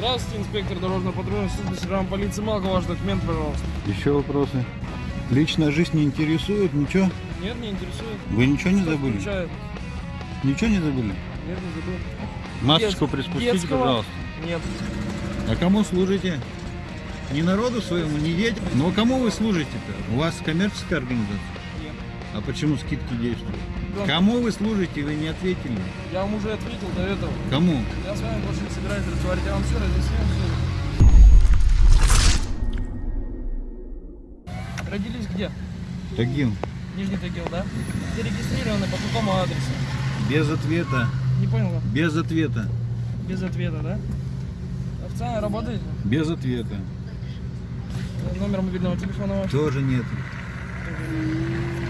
Здравствуйте, инспектор дорожно-патрульной службы сержант полиции Малка. Ваш документ, пожалуйста. Еще вопросы? Личная жизнь не интересует? Ничего? Нет, не интересует. Вы ничего не Что забыли? включает? Ничего не забыли? Нет, не забыл. Масочку Дет- приспустите, детского? пожалуйста. Нет. А кому служите? Не народу своему, не детям. Ну а кому вы служите-то? У вас коммерческая организация? Нет. А почему скидки действуют? Кому вы служите, вы не ответили. Я вам уже ответил до этого. Кому? Я с вами больше не собираюсь разговаривать. Я вам все разъяснил. Родились где? Тагил. Нижний Тагил, да? Зарегистрированы по какому адресу? Без ответа. Не понял. Без ответа. Без ответа, да? Официально работаете? Без ответа. Номер мобильного телефона ваш? Тоже нет. У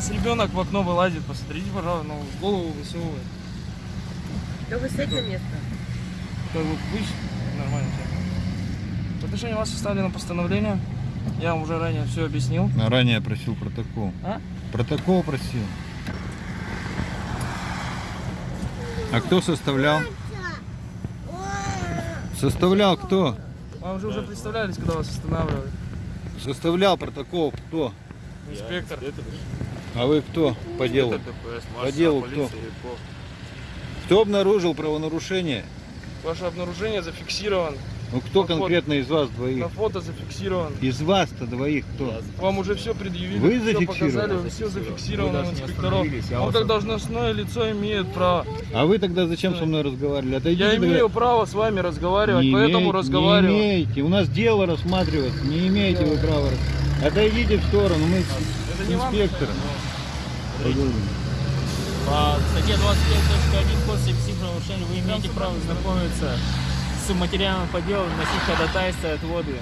вас ребенок в окно вылазит, посмотрите, пожалуйста, ну, голову высовывает. Да вы сядь на место. Как бы вы нормально все. В отношении вас составлено постановление. Я вам уже ранее все объяснил. А ранее я просил протокол. А? Протокол просил. А кто составлял? Составлял кто? Вам же уже представлялись, когда вас останавливали. Составлял протокол кто? Инспектор. А вы кто по делу? По делу кто? Кто обнаружил правонарушение? Ваше обнаружение зафиксировано. Ну кто На фото. конкретно из вас На двоих? фото зафиксировано. Из вас-то двоих кто? Вам уже все предъявили. Вы всё зафиксировали? показали, все зафиксировано Вы инспекторов. я Он как об- должностное лицо имеет право. А вы тогда зачем со мной разговаривали? Отойдите Я тогда. имею право с вами разговаривать, Не поэтому имеете, разговариваю. Не имеете. У нас дело рассматривается. Не имеете вы права. Отойдите в сторону. Мы с Это не вам инспектором. По статье 25.1 Кодекса психоправонарушений вы имеете право знакомиться с материалом по делу, носить ходатайство от воды.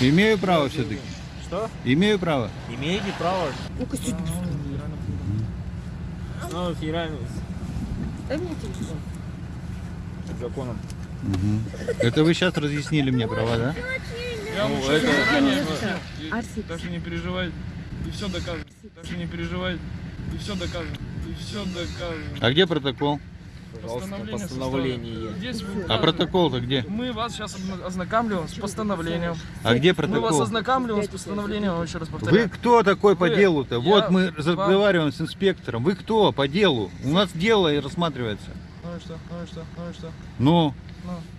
Имею право все-таки. Что? Имею право. Имеете право. Ну-ка сюда. Ну, федеральный Дай мне телефон. законом. Это вы сейчас разъяснили мне права, да? Ну, это- Арсик. Даже не переживай. И все доказано. Даже не переживай. И все доказано. И все доказано. А где протокол? Пожалуйста, Постановление. Здесь вы А протокол-то где? Мы вас сейчас ознакомливаем с постановлением. А где Мы вас протокол? ознакомливаем с постановлением, вам еще раз Вы повторяю. кто такой по Вы- делу-то? Вот мы вам- разговариваем с инспектором. Вы кто по делу? У нас дело и рассматривается. Ну и что, ну и что, ну и что? Ну,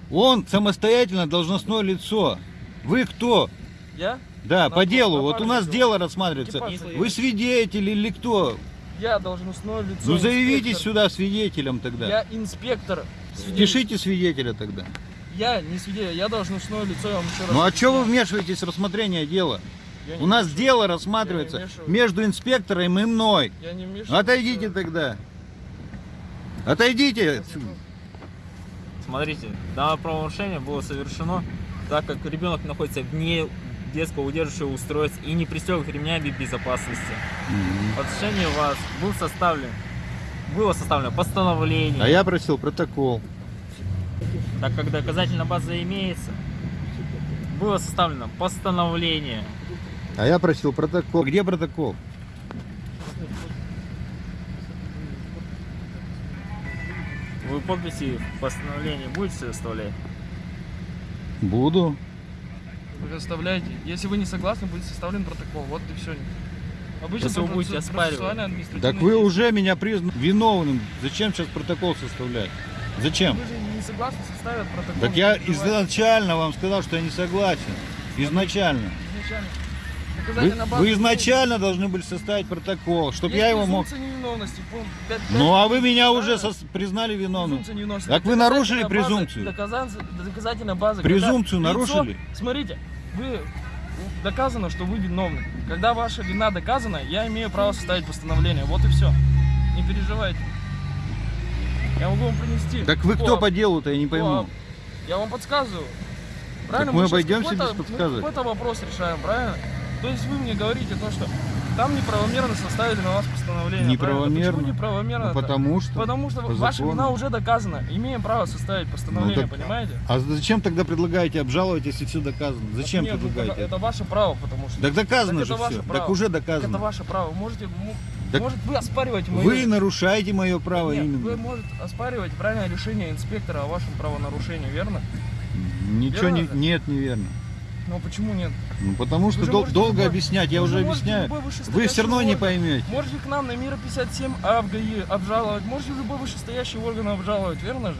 Ну, он самостоятельно должностное лицо. Вы кто? я? Да, На- по делу. на Вот у нас дело рассматривается. Экипаж Вы свидетель или кто? Я должностное лицо. Ну заявитесь инспектор. сюда свидетелем тогда. Я инспектор. Свидетель. Пишите свидетеля тогда. Я не свидетель, я должностное лицо, я вам еще раз Ну а что вы вмешиваетесь в рассмотрение дела? Я У нас вмешиваюсь. дело рассматривается Я между инспектором и мной. Я не вмешиваюсь. Отойдите тогда. Отойдите. отсюда. Смотрите, данное правонарушение было совершено, так как ребенок находится вне детского удерживающего устройства и не пристегнут ремнями безопасности. В отношении вас был составлен, было составлено постановление, А я просил протокол. так как доказательная база имеется, было составлено постановление. А я просил протокол. Где протокол? Вы подписи в постановлении будете составлять? Буду. Вы оставляете. Если вы не согласны, будет составлен протокол. Вот и все. Обычно Если вы будете оспаривать. Так вы уже меня признаны виновным. Зачем сейчас протокол составлять? Зачем? Вы же не согласны, составят протокол. Так я изначально вам сказал, что я не согласен. Изначально. Изначально. Вы, вы изначально должны были составить протокол, чтобы я его мог... Ну а вы меня уже сос- признали виновным. Так вы нарушили презумпцию. Доказательная база. Презумпцию нарушили? Смотрите, вы доказано, что вы виновны. Когда ваша вина доказана, я имею право составить постановление. Вот и все. Не переживайте. Я могу вам принести. Так вы кто по делу-то, я не пойму. Я вам подсказываю. Правильно? мы щас обойдемся без подсказок. Мы какой-то вопрос решаем, правильно? То есть вы мне говорите то, что там неправомерно составили на вас постановление. Неправомерно? Почему неправомерно? Ну, потому что. Потому что по ваша закону. вина уже доказана. Имеем право составить постановление, Ну, так- понимаете? А зачем тогда предлагаете обжаловать, если все доказано? Зачем Нет, ну, предлагаете? Это, это ваше право, потому что. Так доказано Так же это ваше все. право. Так уже Так доказано. это ваше право. Можете, Так может, вы оспариваете мое... Вы нарушаете мое право Нет, именно. вы можете оспаривать правильное решение инспектора о вашем правонарушении, верно? Ничего не, Верно же? нет, неверно. Но почему нет? Ну потому что дол- долго любой- объяснять, я уже объясняю. Вы все равно не орган- поймете. Можете к нам на Мира 57А в ГАИ обжаловать, можете любой вышестоящий орган обжаловать, верно же?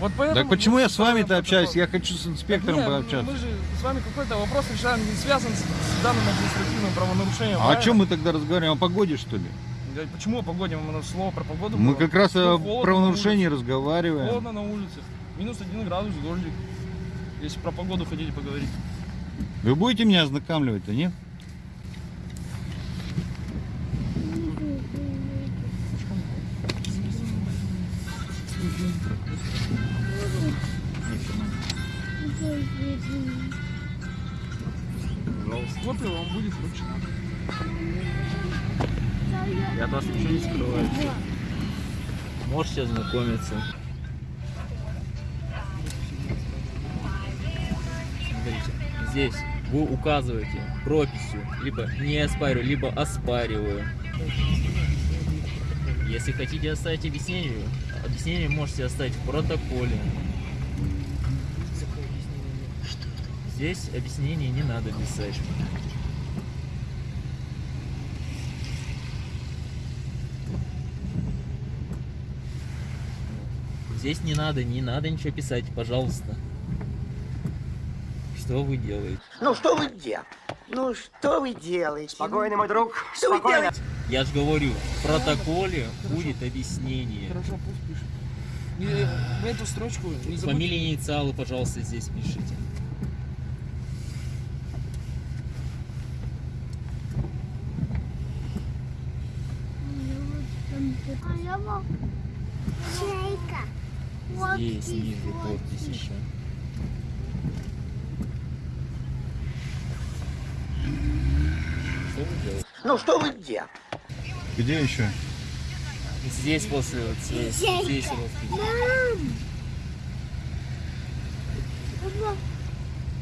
Вот поэтому... Так почему я с вами-то общаюсь? протокол. Я хочу с инспектором Нет, пообщаться. Мы же с вами какой-то вопрос решаем, не связан с, с данным административным правонарушением. А о правильно? чем мы тогда разговариваем? О погоде, что ли? Да Почему о погоде? Мы слово про погоду Мы было. как раз Ну, о правонарушении разговариваем. Холодно на улице. Минус один градус, дождик. Если про погоду хотите поговорить. Вы будете меня ознакомливать-то, нет? Копия вам будет вручена. Я от вас ничего не скрываю. Можете ознакомиться. Здесь вы указываете прописью, либо не оспариваю, либо оспариваю. Если хотите оставить объяснение, объяснение можете оставить в протоколе. Здесь объяснение не надо писать. Здесь не надо, не надо ничего писать, пожалуйста. Что вы делаете? Ну что вы делаете? Ну что вы делаете? Спокойно, мой друг. Что вы Спокойно. делаете? Я же говорю, в протоколе будет объяснение. Хорошо, пусть пишет. Вы эту строчку не забудьте. Фамилии, инициалы, пожалуйста, здесь пишите. Здесь ниже подпись еще. Что вы делаете? Ну что вы делаете? Где еще? Здесь после вот здесь, здесь. Папа,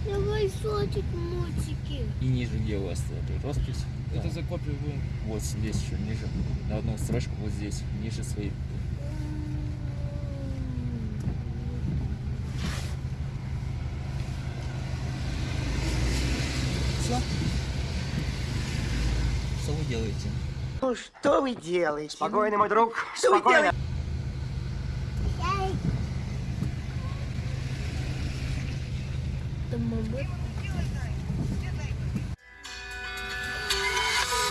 давай сотик мультики. И ниже где у вас эта роспись? Это Да. за копию вы. Вот здесь еще ниже. На одну строчку вот здесь, ниже своей. Все? Что вы делаете? Ну что вы делаете? Спокойно, мой друг. Что вы Спокойно.